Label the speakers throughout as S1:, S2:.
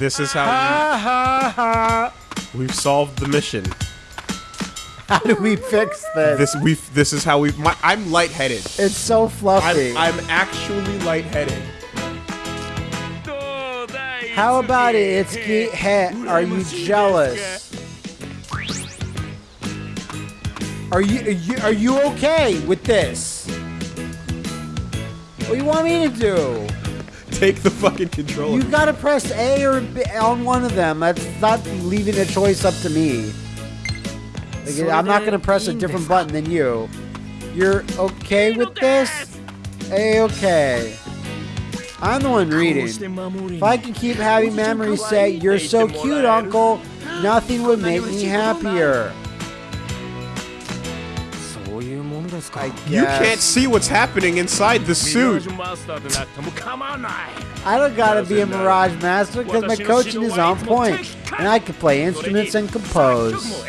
S1: This is how
S2: Ha ha ha.
S1: we, we've solved the mission.
S2: How do we fix this?
S1: This we this is how we. My, I'm lightheaded.
S2: It's so fluffy.
S1: I'm, I'm actually lightheaded.
S2: How about it, Itsuki? Hey, are you jealous? Are you, are you are you okay with this? What do you want me to do?
S1: Take the fucking controller.
S2: You gotta press A or B on one of them. That's not leaving the choice up to me. Like, I'm not gonna press a different button than you. You're okay with this? A okay. I'm the one reading. If I can keep having memories say, You're so cute, Uncle, nothing would make me happier. I
S1: you can't see what's happening inside the suit.
S2: I don't gotta be a Mirage Master because my coaching is on point, and I can play instruments and compose.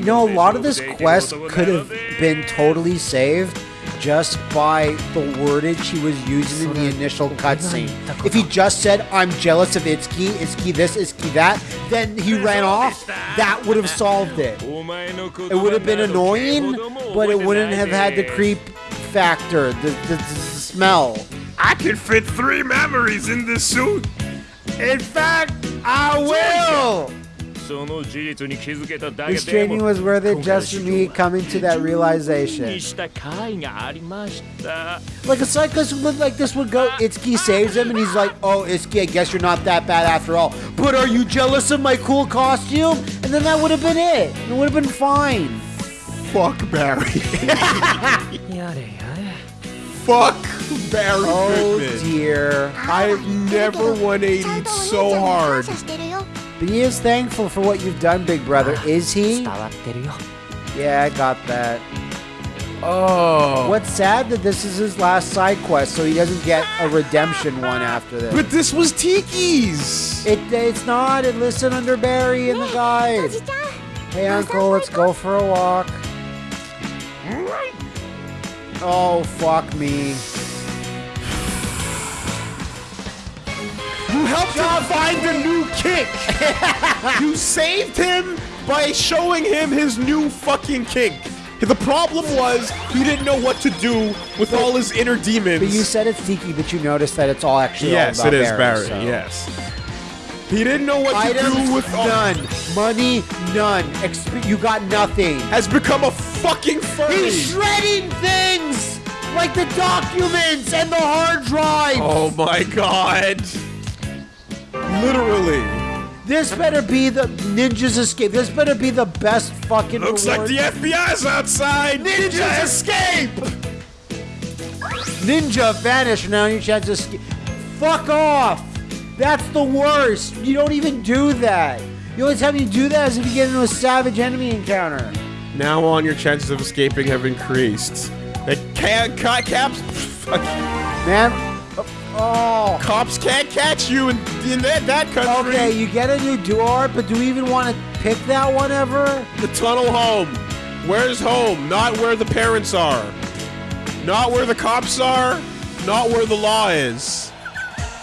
S2: You know, a lot of this quest could have been totally saved just by the wordage he was using in the initial cutscene. If he just said, I'm jealous of Itsuki, Itsuki this, Itsuki that, then he ran off, that would have solved it. It would have been annoying, but it wouldn't have had the creep factor, the, the, the smell.
S1: I can fit three memories in this suit.
S2: In fact, I will! This training was worth it just for me coming to that realization. Like a cyclist would like this would go, Itsuki saves him, and he's like, "Oh, Itsuki, I guess you're not that bad after all." But are you jealous of my cool costume? And then that would have been it. It would have been fine.
S1: Fuck Barry. Fuck Barry
S2: Oh
S1: Goodman.
S2: dear.
S1: I've never 180'd so hard.
S2: But he is thankful for what you've done, big brother. Is he? Yeah, I got that.
S1: Oh.
S2: What's sad that this is his last side quest, so he doesn't get a redemption one after this.
S1: But this was Tiki's.
S2: It, it's not. It listed under Barry in the guide. Hey, Uncle, let's go for a walk. Oh, fuck me.
S1: You helped him find the new kick. you saved him by showing him his new fucking kick. The problem was he didn't know what to do with all his inner demons.
S2: But you said it's Tiki, but you noticed that it's all actually
S1: yes,
S2: all
S1: it is
S2: Barry.
S1: Barry.
S2: so.
S1: Yes. He didn't know what to do with
S2: none. Money none. Exp- you got nothing.
S1: Has become a fucking furry.
S2: He's shredding things like the documents and the hard drive.
S1: oh my god. Literally.
S2: This better be the Ninja's Escape. This better be the best fucking
S1: Looks like
S2: reward.
S1: the FBI's outside. Ninja escape.
S2: Ninja vanish now your chance to escape. Fuck off! That's the worst. You don't even do that. The only time you do that is if you get into a savage enemy encounter.
S1: Now on, your chances of escaping have increased. The ca- ca- caps, fuck,
S2: Man, oh.
S1: cops can't catch you in, in that, that country.
S2: Okay, you get a new door, but do we even want to pick that one ever?
S1: The tunnel home. Where's home? Not where the parents are. Not where the cops are. Not where the law is.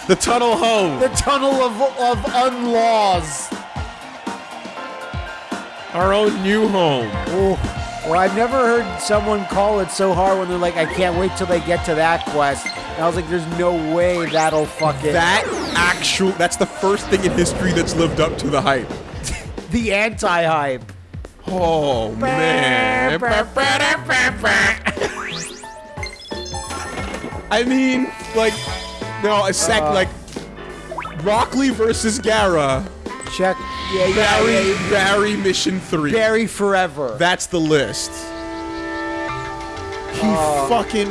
S1: The tunnel home.
S2: The tunnel of, of unlaws.
S1: Our own new home.
S2: Oh, well, I've never heard someone call it so hard when they're like, I can't wait till they get to that quest. And I was like, there's no way that'll fuck it.
S1: That actual, that's the first thing in history that's lived up to the hype.
S2: the anti-hype.
S1: Oh, man. I mean, like, no, a sec,
S2: uh,
S1: like... Rockley versus Gara.
S2: Check. Yeah, yeah,
S1: Barry,
S2: yeah, yeah.
S1: Barry Mission 3.
S2: Barry Forever.
S1: That's the list. He
S2: uh,
S1: fucking...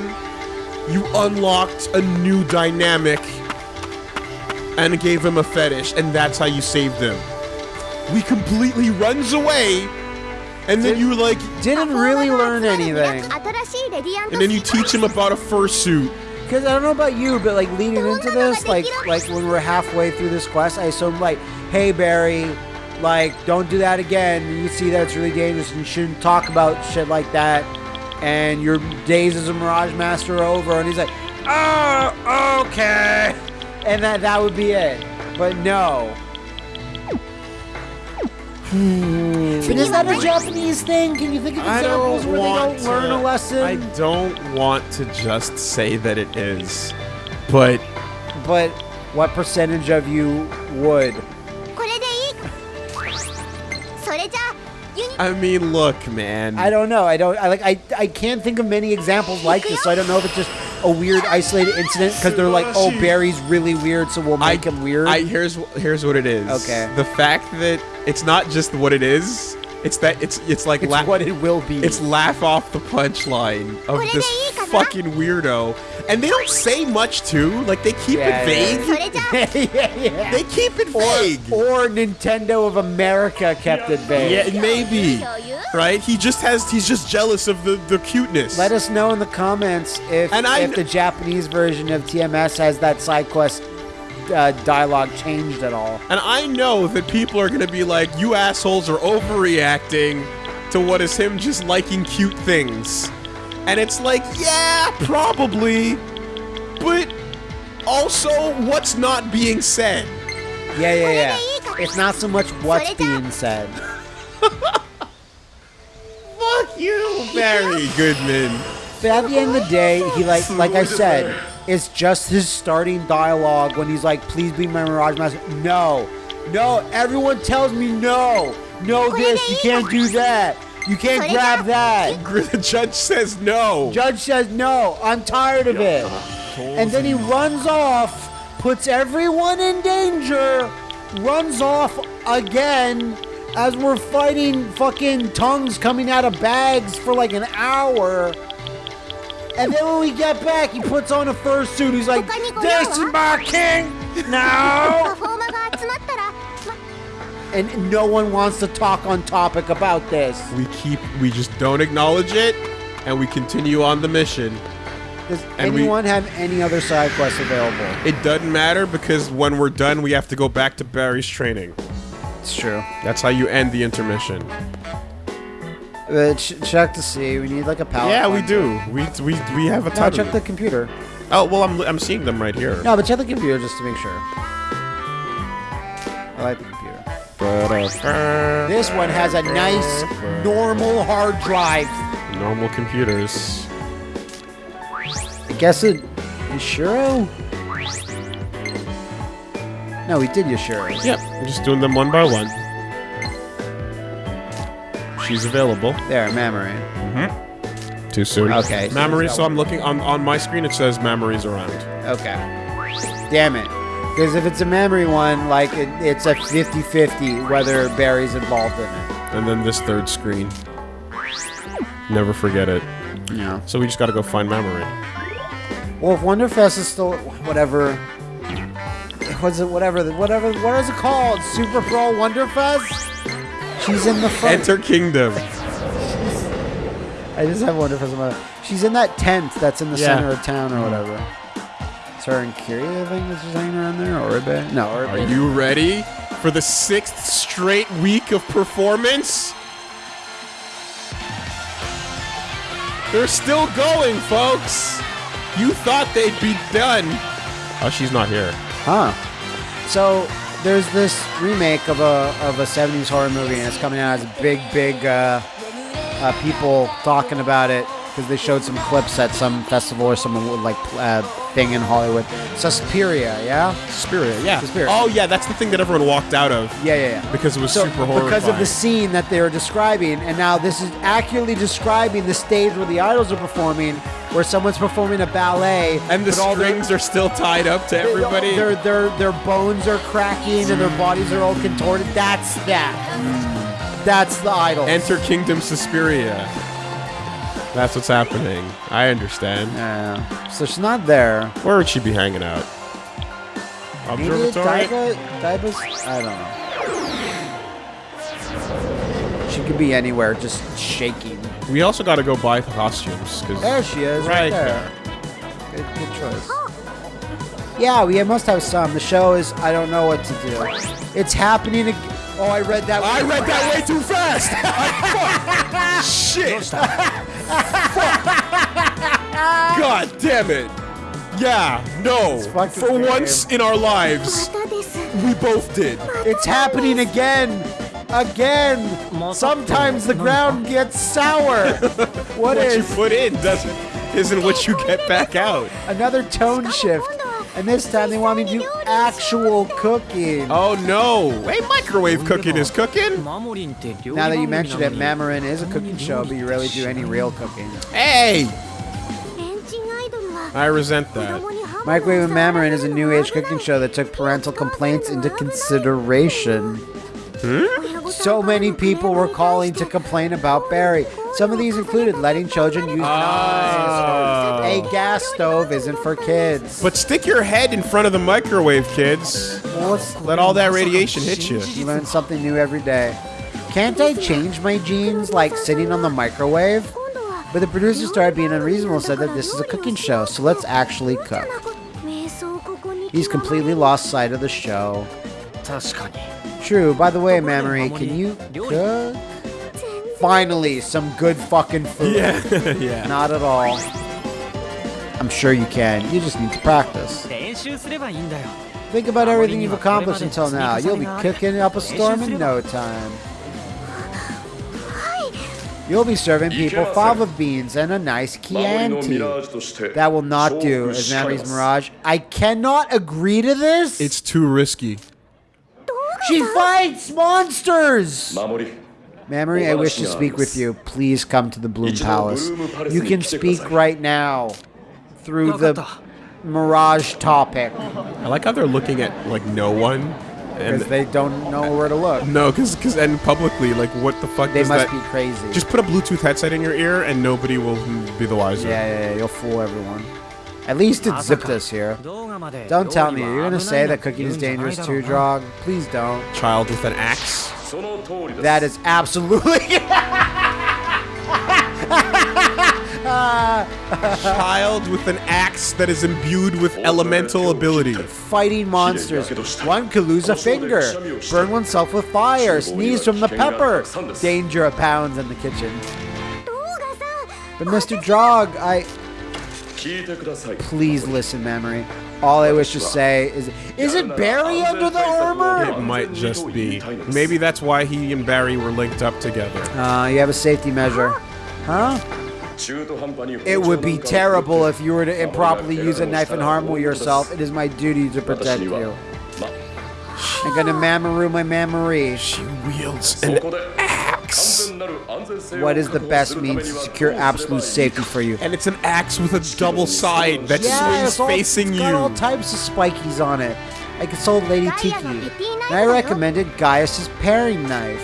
S1: You unlocked a new dynamic and gave him a fetish, and that's how you saved him. We completely runs away, and then you like...
S2: Didn't really learn anything.
S1: And then you teach him about a fursuit.
S2: Because I don't know about you, but like leading into this, like like when we're halfway through this quest, I assume like, hey Barry, like don't do that again. You see that it's really dangerous and you shouldn't talk about shit like that. And your days as a Mirage Master are over. And he's like, oh, okay. And that that would be it. But no. Is that a Japanese thing? Can you think of examples where they don't
S1: to, learn
S2: a lesson?
S1: I don't want to just say that it is, but.
S2: But what percentage of you would?
S1: I mean, look, man.
S2: I don't know. I don't. I like. I. I can't think of many examples like this, so I don't know if it's just a weird isolated incident because they're like, oh, Barry's really weird, so we'll make I, him weird?
S1: I, here's here's what it is.
S2: Okay.
S1: The fact that it's not just what it is. It's that it's it's like
S2: it's what it will be.
S1: It's laugh off the punchline of this fucking weirdo, and they don't say much too. Like they keep
S2: yeah,
S1: it vague.
S3: Yeah
S2: yeah, yeah.
S1: They keep it vague.
S2: Or Nintendo of America kept it vague.
S1: yeah, maybe.
S3: 共有
S1: Right? He just has. He's just jealous of the the cuteness.
S2: Let us know in the comments if,
S1: And I-
S2: if the Japanese version of TMS has that side quest uh, dialogue changed at all.
S1: And I know that people are gonna be like, you assholes are overreacting to what is him just liking cute things. And it's like, yeah, probably. But also, what's not being said?
S2: Yeah, yeah, yeah. It's not so much what's being said.
S1: Fuck you, Barry Goodman.
S2: But at the end of the day, he like like I said, it's just his starting dialogue when he's like, "Please be my Mirage Master." No, no. Everyone tells me no, no. This you can't do that. You can't grab that.
S1: The judge says no.
S2: Judge says no. I'm tired of it and then he runs off, puts everyone in danger, runs off again as we're fighting fucking tongues coming out of bags for like an hour. And then when we get back, he puts on a fursuit. He's like, This is my king
S3: now!
S2: and no one wants to talk on topic about this.
S1: We keep, we just don't acknowledge it, and we continue on the mission.
S2: Does
S1: And we-
S2: anyone have any other side quests available?
S1: It doesn't matter because when we're done, we have to go back to Barry's training.
S2: It's true.
S1: That's how you end the intermission.
S2: Uh, ch- check to see. We need like a palette.
S1: Yeah, we do. We we we have a
S2: No,
S1: ton.
S2: check the computer.
S1: Oh well, I'm I'm seeing them right here.
S2: No, but check the computer just to make sure. I like the computer. This one has a nice, normal hard drive.
S1: normal computers.
S2: I guess it. Yashiro? No, we did Yashiro.
S1: Yep, I'm just doing them one by one. She's available.
S2: There, Mamori. Mm-hmm.
S1: Too soon.
S2: Okay, so Mamori.
S1: So I'm looking on on my screen. It says memories around.
S2: Okay. Damn it. Because if it's a Mamori one, like, it, it's a 50 50 whether Barry's involved in it.
S1: And then this third screen. Never forget it.
S2: Yeah.
S1: So we just got to go find Mamori.
S2: Well, if Wonderfest is still whatever, what's it? Whatever, the- whatever. What is it called? Super Pro Wonderfest. She's in the front.
S1: Enter Kingdom.
S2: I just have Wonderfest. in She's in that tent that's in the
S1: Yeah.
S2: center of town or whatever. It's her and Kiria, I think, that's just hanging around there. Or Uribe? No, Uribe.
S1: Are you ready for the sixth straight week of performance? They're still going, folks. You thought they'd be done. Oh, she's not here.
S2: Huh. So there's this remake of a of a 70s horror movie, and it's coming out as big, big uh, uh, people talking about it because they showed some clips at some festival or some like uh, thing in Hollywood. Suspiria, yeah,
S1: Suspiria, yeah.
S2: Suspiria.
S1: Oh, yeah, that's the thing that everyone walked out of
S2: yeah, yeah, yeah.
S1: because it was
S2: So,
S1: super horrifying.
S2: because of the scene that they were describing, and now this is accurately describing the stage where the idols are performing, where someone's performing a ballet,
S1: and the
S2: all their-
S1: strings are still tied up to everybody.
S2: Their, their their bones are cracking and their bodies are all contorted. That's that. That's the idol.
S1: Enter Kingdom Suspiria. That's what's happening. I understand.
S2: Yeah. So she's not there.
S1: Where would she be hanging out?
S2: Maybe
S1: Observatory?
S2: Daiba, Daiba's. I don't know. She could be anywhere, just shaking.
S1: We also got to go buy costumes because
S2: There she is, right,
S1: Right
S2: there. Good, good choice. Yeah, we must have some. The show is, I don't know what to do. It's happening. ag- Oh, I read that.
S1: I read that way too fast. Shit. God damn it! Yeah, no. For once in our lives, we both did.
S2: It's happening again! Again! Sometimes the ground gets sour! What,
S1: what
S2: is- What you
S1: put in doesn't- isn't what you get back out.
S2: Another tone shift. And this time they want me to do actual cooking.
S1: Oh no! Hey, microwave cooking is cooking.
S2: Now that you mentioned it, Mamorin is a cooking show, but you rarely do any real cooking.
S1: Hey! I resent that.
S2: Microwave and
S3: Mamorin
S2: is a new age cooking show that took parental complaints into consideration. So many people were calling to complain about Barry. Some of these included letting children use
S1: ah.
S2: knives. Oh. A gas stove isn't for kids.
S1: But stick your head in front of the microwave, kids. Let all that radiation hit you.
S2: You learn something new every day. Can't I change my genes like sitting on the microwave? But the producer started being unreasonable and said that this is a cooking show, so let's actually cook. He's completely lost sight of the show true. By the way, Mamori, can you cook? Finally, some good fucking food.
S1: Yeah, yeah.
S2: Not at all. I'm sure you can. You just need to practice. Think about everything you've accomplished until now. You'll be cooking up a storm in no time. You'll be serving people fava beans and a nice Chianti. That will not do, as
S4: Mamori's
S2: Mirage. I cannot agree to this.
S1: It's too risky
S2: she fights monsters.
S4: 守り
S2: Mamori, I wish to speak with you. Please come to the Bloom Palace. You can speak right now through the Mirage topic
S1: I like how they're looking at like no one, and
S2: because they don't know where to look.
S1: no, because because and publicly, like what the fuck?
S2: Is
S1: that?
S2: They must
S1: that,
S2: be crazy.
S1: Just put a Bluetooth headset in your ear, and nobody will be the wiser.
S2: yeah, yeah, yeah, you'll fool everyone. At least it zipped us here. Don't tell me, you're gonna say that cooking is dangerous too, Draug. Please don't.
S1: Child with an axe?
S2: That is absolutely...
S1: Child with an axe that is imbued with elemental ability.
S2: Fighting monsters. One could lose a finger. Burn oneself with fire. Sneeze from the pepper. Danger abounds in the kitchen. But Mr. Draug, I... Please listen, Mamori. All I wish to say is—is it Barry under the armor?
S1: It might just be. Maybe that's why he and Barry were linked up together.
S2: Uh, you have a safety measure. Huh? It would be terrible if you were to improperly use a knife and harm yourself. It is my duty to protect you. I'm gonna mammaroo my mamaree.
S1: She wields an
S2: what is the best means to secure absolute safety for you?
S1: And it's an axe with a double side that
S2: yeah,
S1: swings
S2: all,
S1: facing
S2: it's got
S1: you.
S2: all types of spikies on it. I consulted Lady Tiki, and I recommended Gaius's paring knife.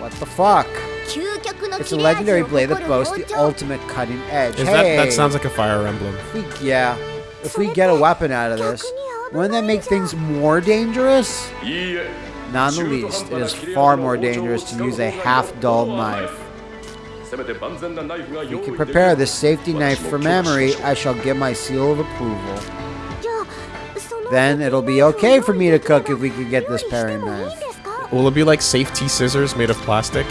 S2: What the fuck? It's a legendary blade that boasts the ultimate cutting edge.
S1: Is
S2: hey,
S1: that, that sounds like a fire emblem.
S2: If we, yeah. If we get a weapon out of this, wouldn't that make things more dangerous?
S4: Yeah.
S2: Not in the least, it is far more dangerous to use a half-dull knife. You can prepare this safety knife for
S4: Mamori,
S2: I shall give my seal of approval. Then it'll be okay for me to cook if we can get this paring knife.
S1: Will it be like safety scissors made of plastic?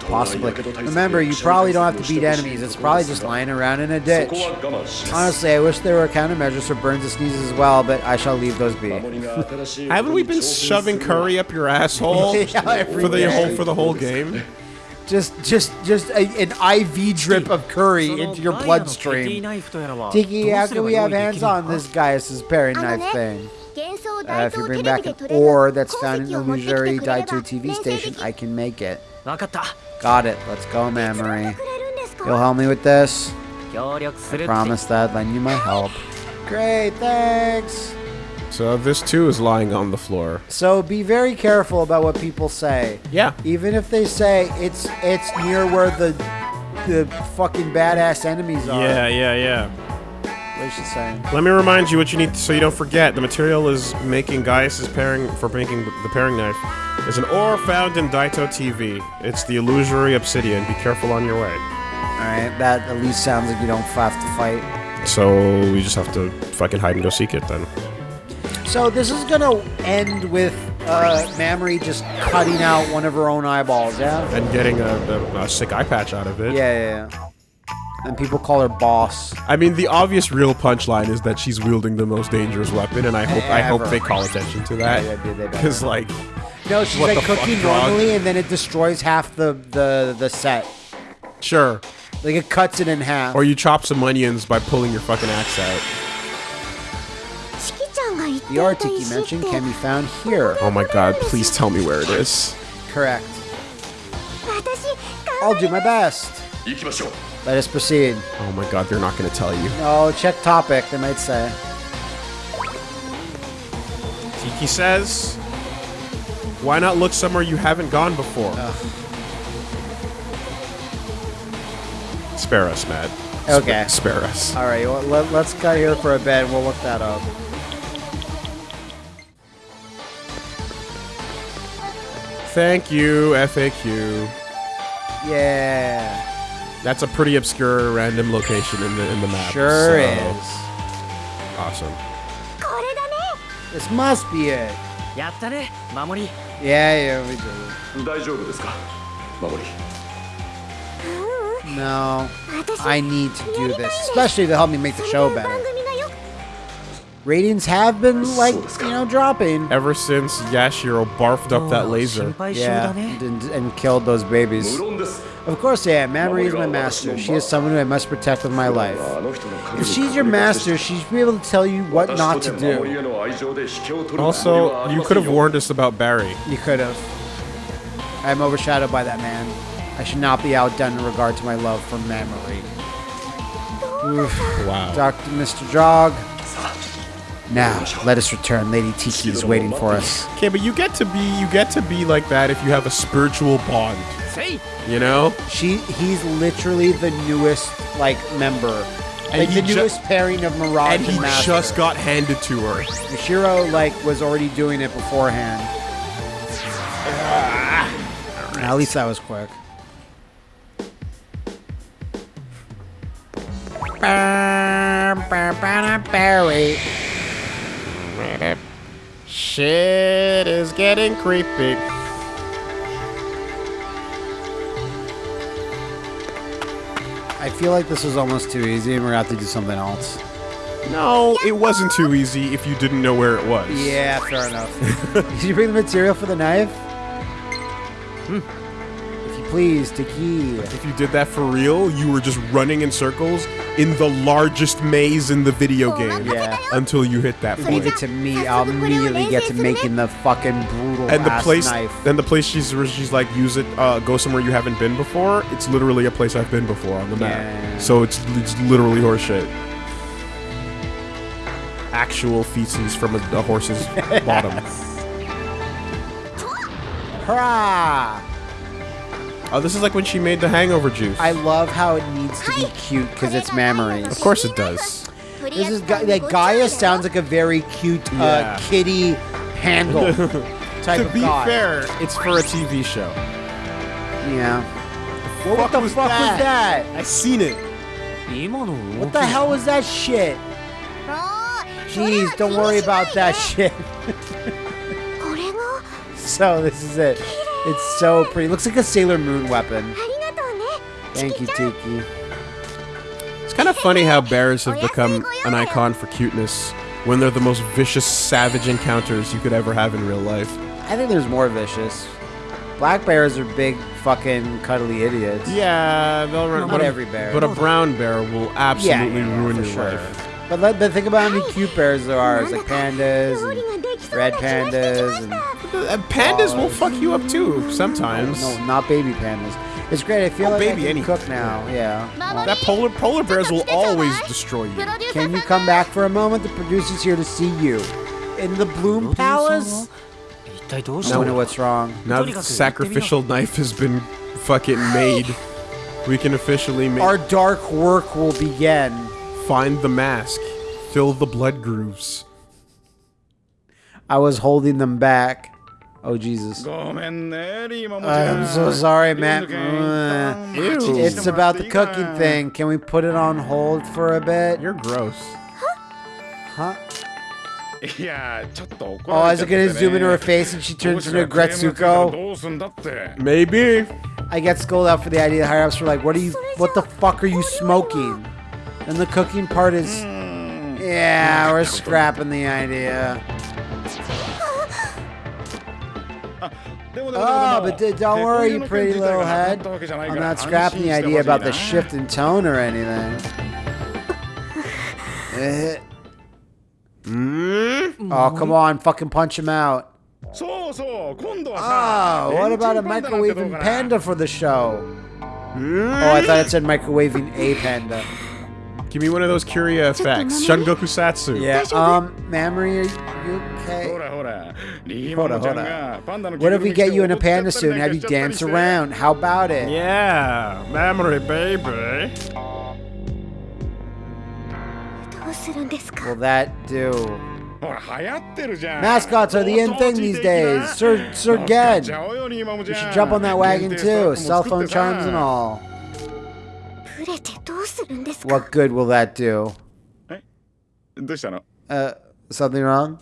S2: possibly. Remember, you probably don't have to beat enemies. It's probably just lying around in a ditch. Honestly, I wish there were countermeasures for burns and sneezes as well, but I shall leave those be.
S1: Haven't we been shoving curry up your asshole
S2: yeah,
S1: for the whole for the whole game?
S2: just just just a, an IV drip of curry into your bloodstream. Tiki, how can we have hands on this guy? It's
S3: his paring
S2: knife thing. Uh, if you bring back an ore that's found in
S3: the
S2: illusory Daito TV station, I can make it. Got it. Let's go,
S3: Mamori.
S2: You'll help me with this?
S5: I
S2: promise that I'd lend you my help. Great, thanks!
S1: So this too is lying on the floor.
S2: So be very careful about what people say.
S1: Yeah.
S2: Even if they say it's it's near where the the fucking badass enemies are.
S1: Yeah, yeah, yeah.
S2: What is she saying?
S1: Let me remind you what you need so you don't forget. The material is making Gaius' pairing for making the pairing knife is an ore found in Daito TV. It's the illusory obsidian. Be careful on your way.
S2: Alright, that at least sounds like you don't have to fight.
S1: So we just have to fucking hide and go seek it then.
S2: So this is gonna end with uh, Mamori just cutting out one of her own eyeballs, yeah?
S1: And getting a, a, a sick eye patch out of it.
S2: Yeah, yeah, yeah and people call her boss.
S1: I mean, the obvious real punchline is that she's wielding the most dangerous weapon, and I hope Ever. I hope they call attention to that because yeah, like.
S2: No, she's like cooking normally, and then it destroys half the, the the set.
S1: Sure.
S2: Like it cuts it in half.
S1: Or you chop some onions by pulling your fucking axe out.
S2: The
S3: Arctic you
S2: mentioned can be found here.
S1: Oh my god, please tell me where it is.
S2: Correct. I'll do my best. Let us proceed.
S1: Oh my god, they're not going to tell you.
S2: No, check topic, they might say.
S1: Tiki says, why not look somewhere you haven't gone before? Ugh. Spare us, Matt.
S2: Okay.
S1: Spare us.
S2: All right, well, let, us cut here for a bit. We'll look that up.
S1: Thank you, FAQ.
S2: Yeah.
S1: That's a pretty obscure random location in the in the map.
S2: Sure
S1: so.
S2: is.
S1: Awesome.
S2: This must be it. Yeah, yeah, we did it. No, I need to do this, especially to help me make the show better ratings have been like you know dropping
S1: ever since Yashiro barfed up that
S5: oh,
S1: laser.
S2: Yeah, and, and, killed those babies. Of course, yeah. Mamori is my master. She is someone who I must protect with my life. If she's your master, she should be able to tell you what not to do.
S1: Also, you could have warned us about Barry.
S2: You could have. I am overshadowed by that man. I should not be outdone in regard to my love for Mamori.
S1: Wow.
S2: Dr. Mr. Draug, now, let us return. Lady Tiki is waiting for us.
S1: Okay, but you get to be you get to be like that if you have a spiritual bond.
S5: せい
S1: You know?
S2: She, he's literally the newest like member,
S1: And
S2: like
S1: he
S2: the
S1: ju-
S2: newest pairing of Mirage
S1: And
S2: and,
S1: he
S2: Master.
S1: just got handed to her.
S2: Shiro like was already doing it beforehand. At least that was quick. Barry.
S1: Shit is getting creepy.
S2: I feel like this was almost too easy, and we're gonna have to do something else.
S1: No, it wasn't too easy if you didn't know where it was.
S2: Yeah, fair enough. Did you bring the material for the knife? Hmm. If you please, Tiki.
S1: If you did that for real, you were just running in circles in the largest maze in the video game
S2: Yeah.
S1: until you hit that
S2: Leave it to me. I'll immediately get to making the fucking brutal
S1: And the
S2: ass
S1: place,
S2: knife.
S1: and the place she's where she's like, use it, uh, go somewhere you haven't been before. It's literally a place I've been before on the map.
S2: Yeah.
S1: So it's it's literally horseshit. Actual feces from a, a horse's bottom.
S2: Hurrah!
S1: Oh, this is like when she made the hangover juice.
S2: I love how it needs to be cute because it's Mamori's.
S1: Of course it does.
S2: This is like Gaia sounds like a very cute uh,
S1: yeah.
S2: kitty handle type
S1: to
S2: of To
S1: be
S2: guy.
S1: fair, it's for a TV show.
S2: Yeah. What, what the fuck,
S1: was,
S2: fuck
S1: that?
S2: was that?
S1: I seen it.
S2: What the hell was that shit? Jeez, don't worry about that shit. so this is it. It's so pretty. Looks like a Sailor Moon weapon. Thank you, Tiki.
S1: It's kind of funny how bears have become an icon for cuteness when they're the most vicious, savage encounters you could ever have in real life.
S2: I think there's more vicious. Black bears are big, fucking cuddly idiots.
S1: Yeah, they'll run.
S2: Not every bear.
S1: But a brown bear will absolutely
S2: yeah,
S1: yeah,
S2: ruin
S1: your
S2: sure.
S1: life.
S2: But, but think about how many cute bears there are. Like pandas, red pandas, and
S1: uh, pandas will fuck you up too sometimes.
S2: No, no, not baby pandas. It's great. I feel
S1: oh,
S2: like
S1: baby
S2: I can cook now. Yeah.
S1: That polar polar bears will always destroy you.
S2: Can you come back for a moment? The producer's here to see you. In the Bloom Palace. I don't know what's wrong.
S1: Now the sacrificial knife has been fucking made, we can officially make
S2: our dark work will begin.
S1: Find the mask. Fill the blood grooves.
S2: I was holding them back. Oh Jesus! I'm so sorry, Matt. It's about the cooking thing. Can we put it on hold for a bit?
S1: You're gross.
S2: Huh?
S6: Yeah.
S2: Oh,
S6: I was
S2: gonna zoom into her face and she turns into Gretsuko.
S1: Maybe.
S2: I get scolded out for the idea. The higher ups were like, "What are you? What the fuck are you smoking?" And the cooking part is, yeah, we're scrapping the idea. Oh, but don't worry, you pretty little head. I'm not scrapping the idea about the shift in tone or anything. Eh. oh, come mm-hmm. on, fucking punch him out. Oh, what about a microwaving panda for the show? Oh, I thought it said microwaving a panda.
S1: Give me one of those Curia effects. Shungoku Satsu.
S2: Yeah, um, Mamori. are you okay?
S6: Hold on, hold on.
S2: What if we get you in a panda suit and have you dance around? How about it?
S1: Yeah, Mamori, baby.
S2: Will that do? Mascots are the in thing these days. Sir, Sir You should jump on that wagon too. Cell phone charms and all. What good will that do? Uh, something wrong?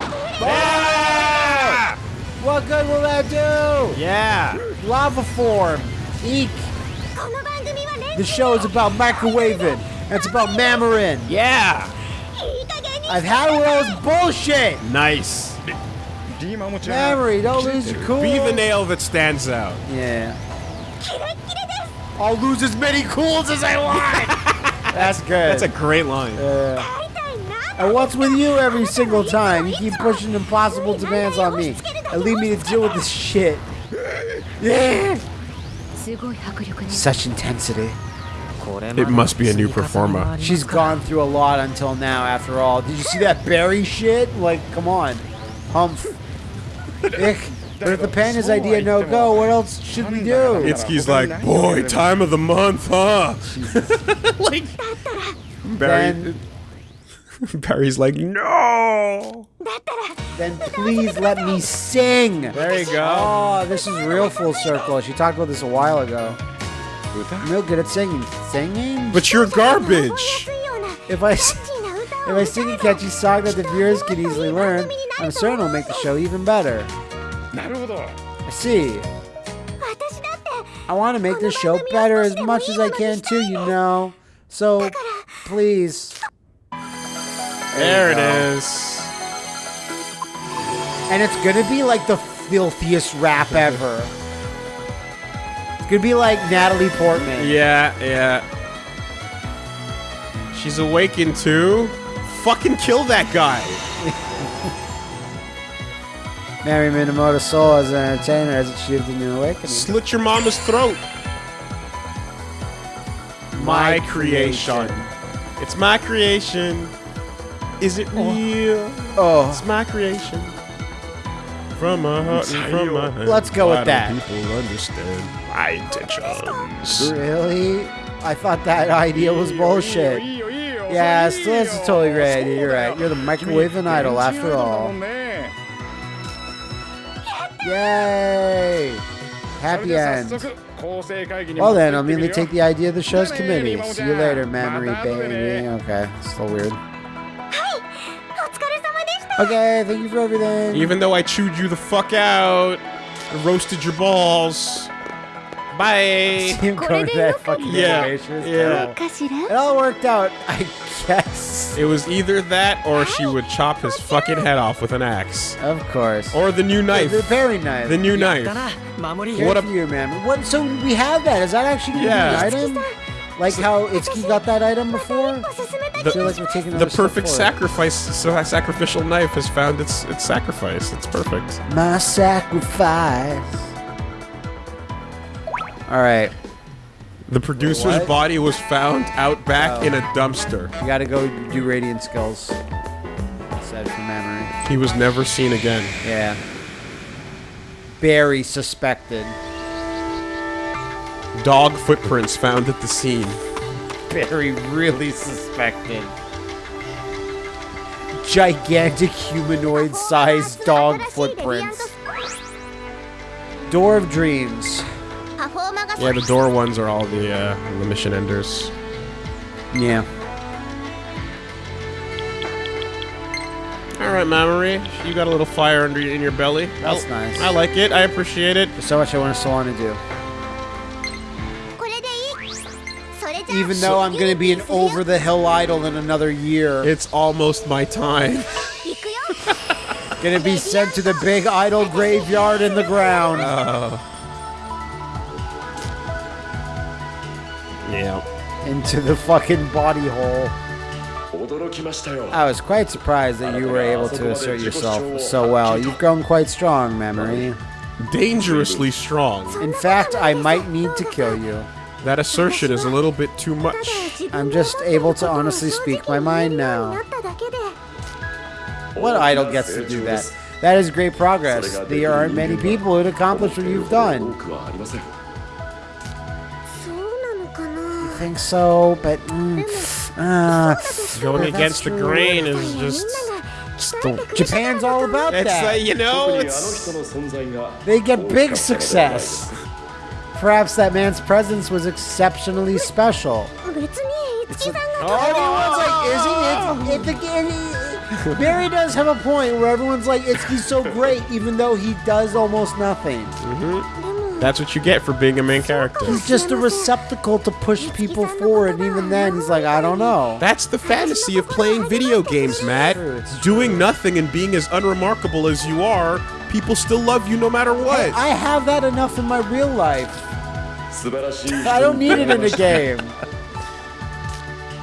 S2: Yeah! What good will that do?
S1: Yeah.
S2: Lava form. Eek. The show is about microwaving. It's about Mamorin.
S1: Yeah.
S2: I've had one of bullshit.
S1: Nice.
S2: Mamori, don't lose your cool.
S1: Be the nail that stands out.
S2: Yeah. I'll lose as many cools as I want. That's good.
S1: That's a great line.
S2: And what's with you every single time? You keep pushing impossible demands on me and leave me to deal with this shit. Yeah. Such intensity.
S1: It must be a new performer.
S2: She's gone through a lot until now, after all. Did you see that berry shit? Like, come on. Humph. Ick. But if the panda's idea no go, what else should we do?
S1: Itsuki's like, boy, time of the month, huh? like, Barry, Barry's like, no.
S2: Then please let me sing.
S1: There you go.
S2: Oh, this is real full circle. She talked about this a while ago. I'm real good at singing. Singing?
S1: But you're garbage.
S2: If I. If I sing a catchy song that the viewers can easily learn, I'm certain it'll make the show even better.
S6: なるほど
S2: I see.
S3: 私だって
S2: I want to make this show better as much as I can too, you know. So, please.
S1: There it is.
S2: And it's gonna be like the filthiest rap ever. It's gonna be like Natalie Portman.
S1: Yeah, yeah. She's awakened too. Fucking kill that guy.
S2: Mamori Minamoto soul as an entertainer as it shaped the new awakening.
S1: Slit your mama's throat. My, creation. It's my creation. Is it oh. real?
S2: Oh.
S1: It's my creation. From my heart and from my hand.
S2: Let's go with that.
S1: People understand my intentions.
S2: Really? I thought that idea was bullshit. Yeah,
S6: still,
S2: it's totally
S6: right.
S2: You're right. You're the microwave and idol after all. Yay! Happy end. Well then, I'll
S6: mainly
S2: take the idea of the show's committee. See you later,
S6: Mamori
S2: baby. Okay, still weird. Okay, thank you for everything.
S1: Even though I chewed you the fuck out and roasted your balls. Bye.
S2: See him going to that fucking
S1: yeah. yeah.
S2: It all worked out, I guess.
S1: It was either that or she would chop his fucking head off with an axe.
S2: Of course.
S1: Or the new knife.
S2: The very knife.
S1: The new knife. What
S2: up you, man. What? So we have that. Is that actually an
S1: yeah.
S2: item? Like how Itsuki got that item before?
S1: The,
S2: like
S1: the perfect sacrifice, sacrificial knife has found its its sacrifice. It's perfect.
S2: My sacrifice. All right.
S1: The producer's
S2: What?
S1: body was found out back
S2: Oh.
S1: in a oh. dumpster.
S2: You gotta go do radiant skills. Said from memory.
S1: He was never seen again.
S2: Yeah. Barry suspected.
S1: Dog footprints found at the scene.
S2: Barry really suspected. Gigantic humanoid-sized dog footprints. Door of Dreams.
S1: Yeah, the door ones are all the uh, the mission enders.
S2: Yeah.
S1: All right, Mamori, you got a little fire under in your belly.
S2: That's
S1: oh,
S2: nice.
S1: I like it. I appreciate it.
S2: There's so much I want to, so want to do. Even though I'm going to be an over the hill idol in another year,
S1: it's almost my time.
S2: gonna be sent to the big idol graveyard in the ground. Oh.
S1: Yeah.
S2: Into the fucking body hole. I was quite surprised that you were able to assert yourself so well. You've grown quite strong, Mamori.
S1: Dangerously strong.
S2: In fact, I might need to kill you.
S1: That assertion is a little bit too much.
S2: I'm just able to honestly speak my mind now. What idol gets to do that? That is great progress. There aren't many people who'd accomplish what you've done think so, but. Mm, uh,
S1: Going against the grain is just.
S2: Japan's all about
S1: it's uh,
S2: that.
S1: Like, you know, it's...
S2: they get big success. Perhaps that man's presence was exceptionally special.
S3: It's like, oh,
S2: everyone's like, is oh. he? Barry does have a point where everyone's like, it's he's so great, even though he does almost nothing. Mm -hmm.
S1: That's what you get for being a main character.
S2: He's just a receptacle to push people forward, and even then, he's like, I don't know.
S1: That's the fantasy of playing video games, Matt. Doing nothing and being as unremarkable as you are, people still love you no matter what.
S2: I have that enough in my real life. I don't need it in a game.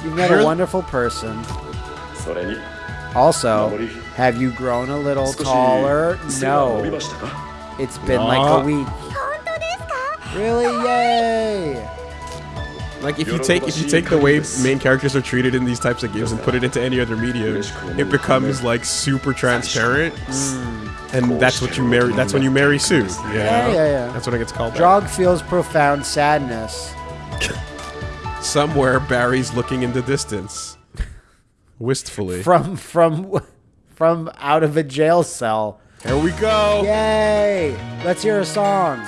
S2: You've met a wonderful person. Also, have you grown a little taller? No. It's been like a week. Really? Yay!
S1: Like if you take if you take the way main characters are treated in these types of games and put it into any other media, it becomes like super transparent. Mm. And that's what you marry. That's when you Mary Sue. Yeah,
S2: yeah, yeah. yeah.
S1: That's what it gets called.
S2: Draug feels profound sadness.
S1: Somewhere, Barry's looking in the distance, wistfully
S2: from from from out of a jail cell.
S1: Here we go!
S2: Yay! Let's hear a song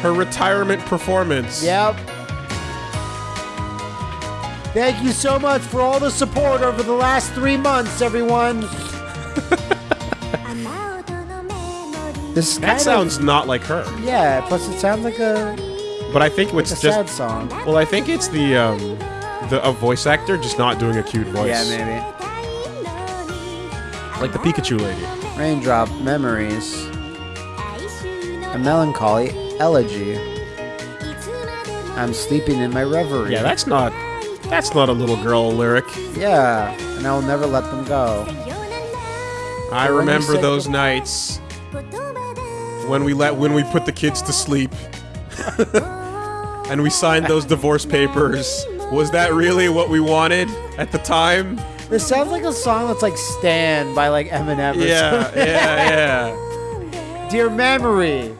S1: her retirement performance.
S2: Yep. Thank you so much for all the support over the last three months, everyone. this
S1: that sounds of, not like her.
S2: Yeah, plus it sounds like a.
S1: But I think it's
S2: like
S1: just
S2: sad song.
S1: Well, I think it's the um, the a voice actor just not doing a cute voice.
S2: Yeah, maybe.
S1: Like the Pikachu lady.
S2: Raindrop memories. A melancholy elegy. I'm sleeping in my reverie.
S1: Yeah, that's not that's not a little girl lyric.
S2: yeah, and I will never let them go.
S1: I
S2: you
S1: remember those nights when we let when we put the kids to sleep and we signed those divorce papers. Was that really what we wanted at the time?
S2: This sounds like a song that's like "Stand" by like Eminem. Or
S1: Yeah,
S2: something.
S1: yeah,
S2: Dear memory.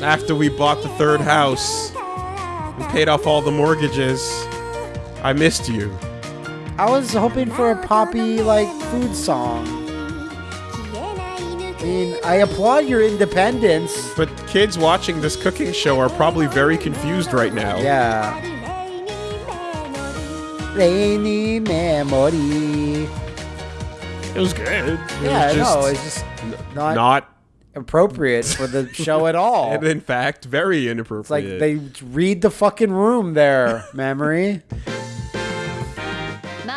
S1: Yeah. After we bought the third house and paid off all the mortgages, I missed you.
S2: I was hoping for a poppy like food song. I mean, I applaud your independence.
S1: But kids watching this cooking show are probably very confused right now.
S2: Yeah. Rainy memory.
S1: It was good. It
S2: Yeah,
S1: was just
S2: no, it's just not,
S1: not,
S2: appropriate for the show at all.
S1: and in fact, very inappropriate.
S2: It's like they read the fucking room there, Mamori.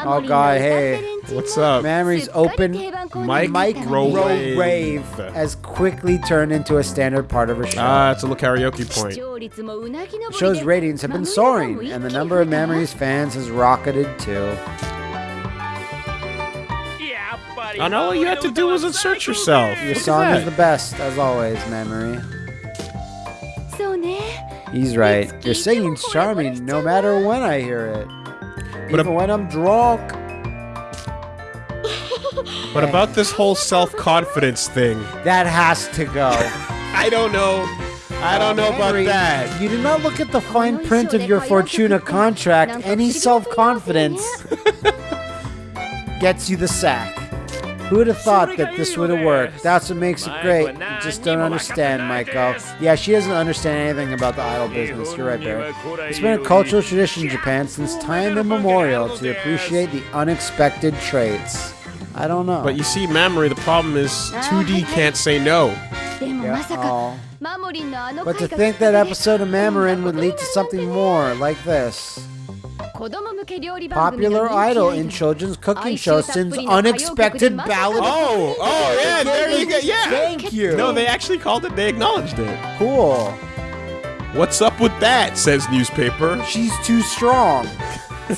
S2: Oh god, hey.
S1: What's up?
S2: Memory's open
S1: Mike
S2: microwave
S1: Rowave.
S2: has quickly turned into a standard part of her show.
S1: Ah, it's a little karaoke point.
S2: The show's ratings have been soaring, and the number of Mamori's fans has rocketed too.
S1: And all you had to do was insert yourself.
S2: Your song is the best, as always,
S3: Mamori.
S2: He's right. Your singing's charming no matter when I hear it.
S1: But
S2: Even when I'm drunk.
S1: But about this whole self-confidence thing.
S2: That has to go.
S1: I don't know. I oh, don't know about that.
S2: You did not look at the fine print of your Fortuna contract. Any self-confidence gets you the sack. Who would have thought that this would have worked? That's what makes it great. You just don't understand, Michael. Yeah, she doesn't understand anything about the idol business. You're right, Barry. It's been a cultural tradition in Japan since time immemorial to appreciate the unexpected traits. I don't know.
S1: But you see, Mamori, the problem is 2D can't say no.
S2: Yeah. Oh. But to think that episode of Mamorin would lead to something more like this. Popular idol in children's cooking show sends unexpected ballad.
S1: Oh, oh yeah, there you go. Yeah.
S2: Thank you.
S1: No, they actually called it. They acknowledged it.
S2: Cool.
S1: What's up with that? Says newspaper.
S2: She's too strong.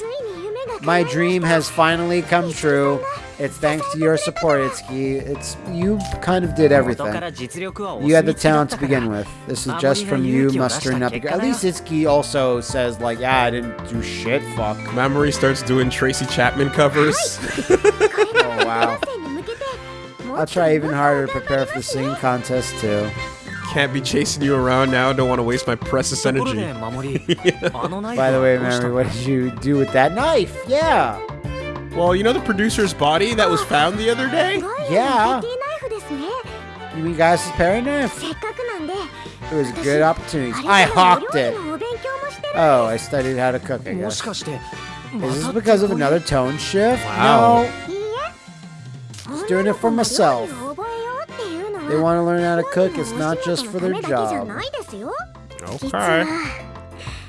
S2: My dream has finally come true. It's thanks to your support, Itsuki. It's you kind of did everything. You had the talent to begin with. This is just from you mustering up. At least Itsuki also says like, yeah, I didn't do shit. Fuck.
S1: Mamori starts doing Tracy Chapman covers.
S2: oh wow. I'll try even harder to prepare for the singing contest too.
S1: Can't be chasing you around now. Don't want to waste my precious energy.
S2: By the way,
S5: Mamori,
S2: what did you do with that knife? Yeah.
S1: Well, you know the producer's body that was found the other day?
S2: Yeah. You mean guys' paring knife? It was a good opportunity. I hawked it. Oh, I studied how to cook, I guess. Is this because of another tone shift?
S1: Wow.
S2: No. Just doing it for myself. They want to learn how to cook. It's not just for their job.
S1: Okay.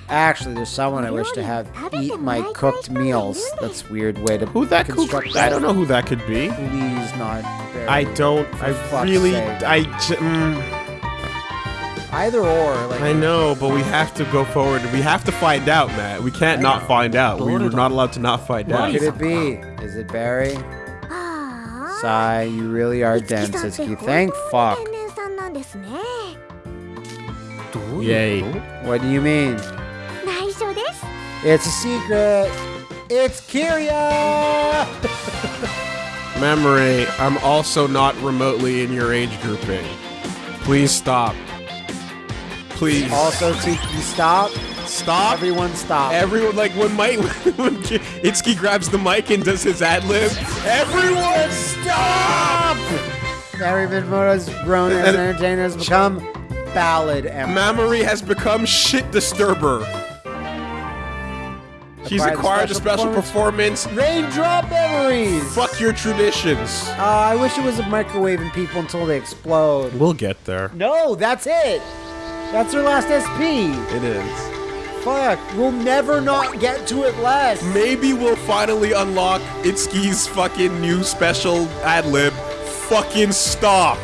S2: Actually, there's someone I wish to have eat my cooked meals. That's weird way to
S1: Who that could? I don't know who that could be.
S2: Please not.
S1: I don't. I really.
S2: Sake.
S1: I. Mm,
S2: Either or. Like,
S1: I know, but we have to go forward. We have to find out, Matt. We can't not find out. We're not allowed to not find out.
S2: What could it be? Is it Barry? Sigh, you really are dense, Itsuki. Thank fuck.
S1: Yay.
S2: What do you mean? It's a secret. It's Kiria!
S1: Mamori, I'm also not remotely in your age grouping. Please stop. Please.
S2: Also, Tiki, stop.
S1: Stop.
S2: Everyone stop.
S1: Everyone, like when Mike, when Itsuki grabs the mic and does his ad lib, everyone stop!
S2: Larry Vidmore's grown as an entertainer has become ballad.
S1: Mamori has become shit disturber. She's
S2: Acquired a
S1: acquired a
S2: special
S1: special performance.
S2: Raindrop memories!
S1: Fuck your traditions.
S2: Uh, I wish it was a microwaving people until they explode.
S1: We'll get there.
S2: No, that's it. That's her last SP.
S1: It is.
S2: Fuck, we'll never not get to it less.
S1: Maybe we'll finally unlock Itsuki's fucking new special ad lib. Fucking stop.